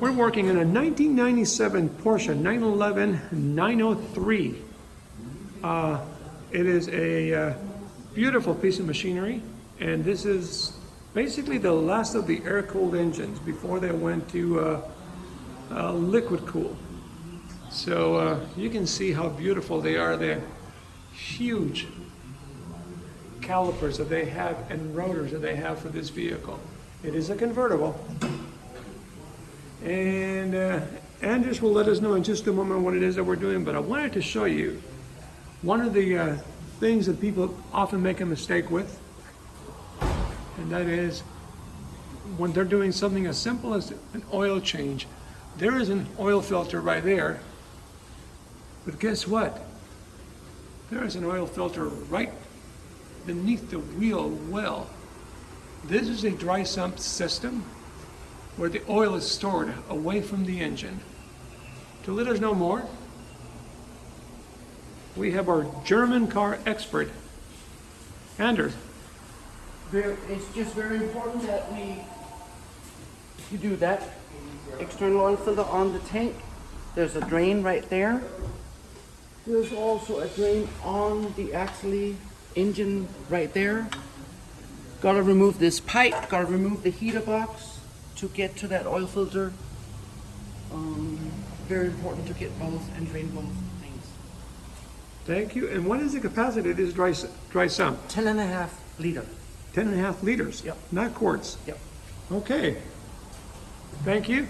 We're working on a 1997 Porsche 911 993. Uh, It is a uh, beautiful piece of machinery, and this is basically the last of the air-cooled engines before they went to uh, uh, liquid cool. So uh, you can see how beautiful they are. They're huge calipers that they have and rotors that they have for this vehicle. It is a convertible. And uh, will let us know in just a moment what it is that we're doing, but I wanted to show you one of the uh, things that people often make a mistake with, and that is when they're doing something as simple as an oil change, there is an oil filter right there, but guess what? There is an oil filter right beneath the wheel well. This is a dry sump system where the oil is stored away from the engine. To let us know more, we have our German car expert, Anders. It's just very important that we, you do that external oil filter on the tank. There's a drain right there. There's also a drain on the actually engine right there. Gotta remove this pipe, gotta remove the heater box to get to that oil filter. Um, very important to get both and drain both things. Thank you. And what is the capacity of this dry, dry sump? Ten and a half liter. Ten and a half liters? Yep. Not quarts? Yep. Okay. Thank you.